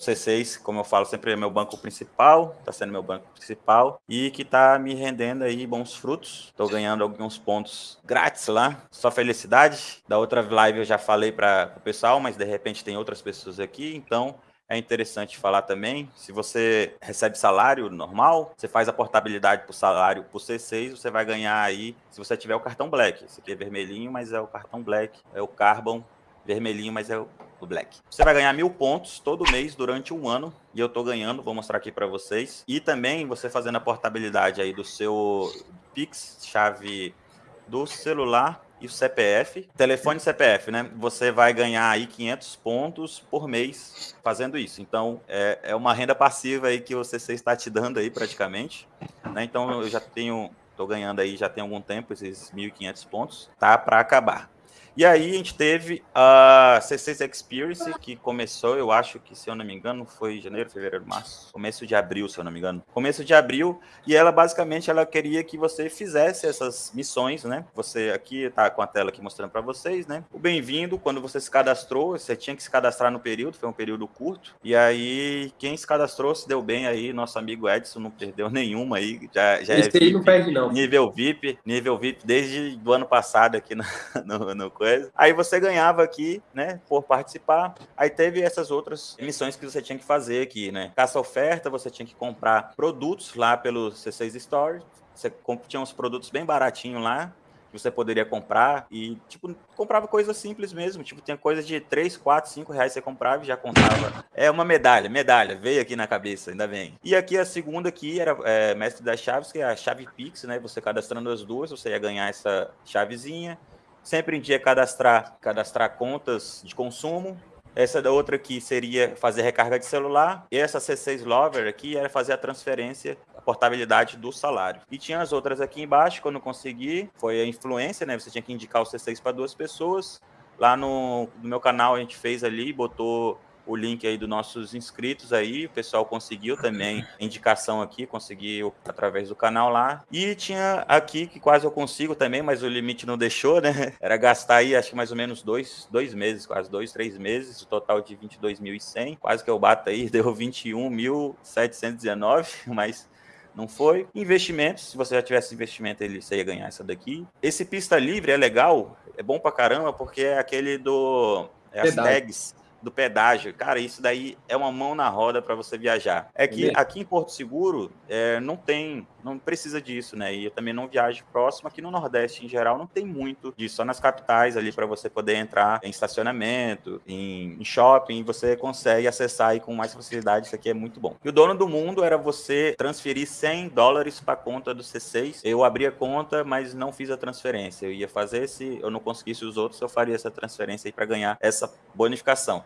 C6, como eu falo, sempre é meu banco principal, está sendo meu banco principal e que está me rendendo aí bons frutos. Estou ganhando alguns pontos grátis lá, só felicidade. Da outra live eu já falei para o pessoal, mas de repente tem outras pessoas aqui, então é interessante falar também, se você recebe salário normal, você faz a portabilidade para o salário por C6, você vai ganhar aí, se você tiver o cartão Black. Esse aqui é vermelhinho, mas é o cartão Black, é o Carbon vermelhinho, mas é o Black. Você vai ganhar mil pontos todo mês durante um ano, e eu estou ganhando, vou mostrar aqui para vocês. E também você fazendo a portabilidade aí do seu Pix, chave do celular e o CPF, telefone e CPF, né? Você vai ganhar aí 500 pontos por mês fazendo isso. Então, é, é uma renda passiva aí que o CC está te dando aí praticamente. Né? Então, eu já tenho, estou ganhando aí já tem algum tempo esses 1.500 pontos, tá para acabar. E aí a gente teve a C6 Experience, que começou, eu acho que, se eu não me engano, foi janeiro, fevereiro, março, começo de abril, se eu não me engano. Começo de abril, e ela basicamente ela queria que você fizesse essas missões, né? Você aqui tá com a tela aqui mostrando para vocês, né? O bem-vindo, quando você se cadastrou, você tinha que se cadastrar no período, foi um período curto. E aí, quem se cadastrou se deu bem aí, nosso amigo Edson não perdeu nenhuma aí, já, já Esse é VIP, não perde não. Nível VIP, nível VIP desde o ano passado aqui no, no, no coisa. Aí você ganhava aqui, né, por participar. Aí teve essas outras missões que você tinha que fazer aqui, né? Caça oferta, você tinha que comprar produtos lá pelo C6 Store. Você tinha uns produtos bem baratinhos lá, que você poderia comprar e, tipo, comprava coisas simples mesmo, tipo, tinha coisa de 3, 4, 5 reais você comprava e já contava. É uma medalha, medalha, veio aqui na cabeça, ainda bem. E aqui a segunda aqui era é, Mestre das Chaves, que é a chave Pix, né, você cadastrando as duas, você ia ganhar essa chavezinha, Sempre em dia cadastrar, cadastrar contas de consumo. Essa da outra aqui seria fazer recarga de celular. E essa C6 Lover aqui era fazer a transferência, a portabilidade do salário. E tinha as outras aqui embaixo, que eu consegui. Foi a influência, né? Você tinha que indicar o C6 para duas pessoas. Lá no, no meu canal a gente fez ali, botou o link aí dos nossos inscritos aí, o pessoal conseguiu também indicação aqui, conseguiu através do canal lá. E tinha aqui, que quase eu consigo também, mas o limite não deixou, né? Era gastar aí, acho que mais ou menos dois, dois meses, quase dois, três meses, o total de 22.100, quase que eu bato aí, deu 21.719, mas não foi. Investimentos, se você já tivesse investimento, ele, você ia ganhar essa daqui. Esse pista livre é legal, é bom pra caramba, porque é aquele do... É as tags do pedágio. Cara, isso daí é uma mão na roda para você viajar. É que aqui em Porto Seguro é, não tem, não precisa disso, né? E eu também não viajo próximo. Aqui no Nordeste, em geral, não tem muito disso. Só nas capitais ali para você poder entrar em estacionamento, em, em, shopping, você consegue acessar aí com mais facilidade. Isso aqui é muito bom. E o dono do mundo era você transferir 100 dólares para a conta do C6. Eu abri a conta, mas não fiz a transferência. Eu ia fazer se eu não conseguisse os outros, eu faria essa transferência aí para ganhar essa bonificação.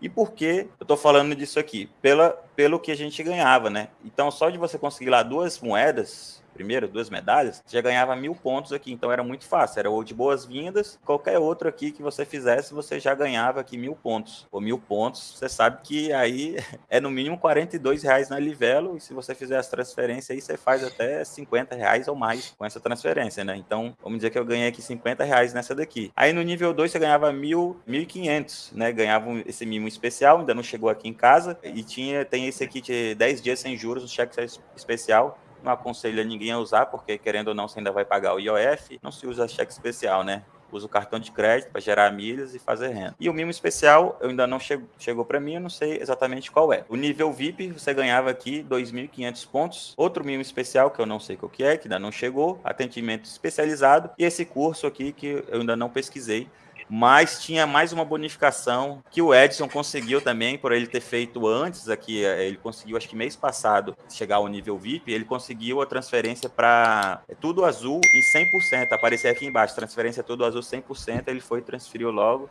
E por que eu estou falando disso aqui? Pela, pelo que a gente ganhava, né? Então, só de você conseguir lá duas moedas, primeiro, duas medalhas, já ganhava mil pontos aqui. Então era muito fácil. Era ou de boas-vindas, qualquer outro aqui que você fizesse, você já ganhava aqui mil pontos. Ou mil pontos, você sabe que aí é no mínimo 42 reais na Livelo. E se você fizer as transferências aí, você faz até 50 reais ou mais com essa transferência, né? Então, vamos dizer que eu ganhei aqui 50 reais nessa daqui. Aí no nível 2 você ganhava mil, 1.500, né? Ganhava esse mimo especial, ainda não chegou aqui em casa. E tinha, tem esse aqui de 10 dias sem juros, um cheque especial não aconselho a ninguém a usar, porque querendo ou não, você ainda vai pagar o IOF. Não se usa cheque especial, né? Usa o cartão de crédito para gerar milhas e fazer renda. E o mimo especial, eu ainda não chegou, chegou para mim, eu não sei exatamente qual é. O nível VIP, você ganhava aqui 2.500 pontos. Outro mimo especial, que eu não sei qual que é, que ainda não chegou. Atendimento especializado. E esse curso aqui, que eu ainda não pesquisei, mas tinha mais uma bonificação que o Edson conseguiu também, por ele ter feito antes aqui, eh, ele conseguiu, acho que mês passado, chegar ao nível VIP, ele conseguiu a transferência para é tudo azul em 100%, aparecer aqui embaixo, transferência tudo azul 100%, ele foi, transferiu logo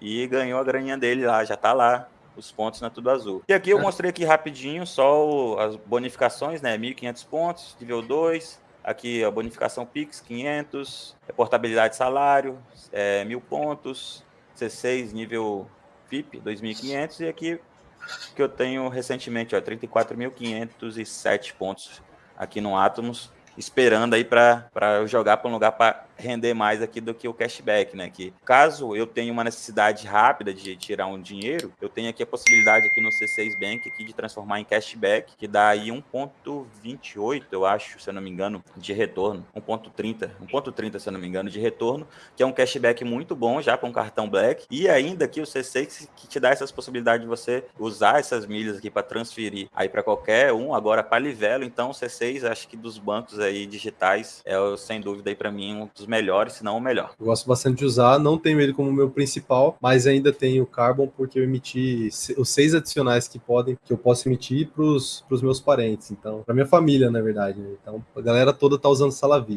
e ganhou a graninha dele lá, já tá lá, os pontos na Tudo Azul. E aqui eu mostrei aqui rapidinho só as bonificações, né? 1.500 pontos, nível 2, Aqui a bonificação Pix, 500, é portabilidade de salário, é, mil pontos, C6 nível VIP, 2.500 e aqui que eu tenho recentemente, ó, 34.507 pontos aqui no Atomos, esperando aí para eu jogar para um lugar para render mais aqui do que o cashback, né? Que caso eu tenha uma necessidade rápida de tirar um dinheiro, eu tenho aqui a possibilidade aqui no C6 Bank aqui de transformar em cashback, que dá aí 1.28, eu acho, se eu não me engano, de retorno, 1.30, 1.30 se eu não me engano de retorno, que é um cashback muito bom já com cartão Black. E ainda aqui o C6 que te dá essas possibilidades de você usar essas milhas aqui para transferir aí para qualquer um, agora para Livelo, então o C6 acho que dos bancos aí digitais é sem dúvida aí para mim um dos melhores, se não o melhor. Eu gosto bastante de usar, não tenho ele como meu principal, mas ainda tenho o Carbon porque eu emiti os seis adicionais que podem, que eu posso emitir para os meus parentes, então, para minha família, na verdade. Né? Então, a galera toda tá usando Salavi.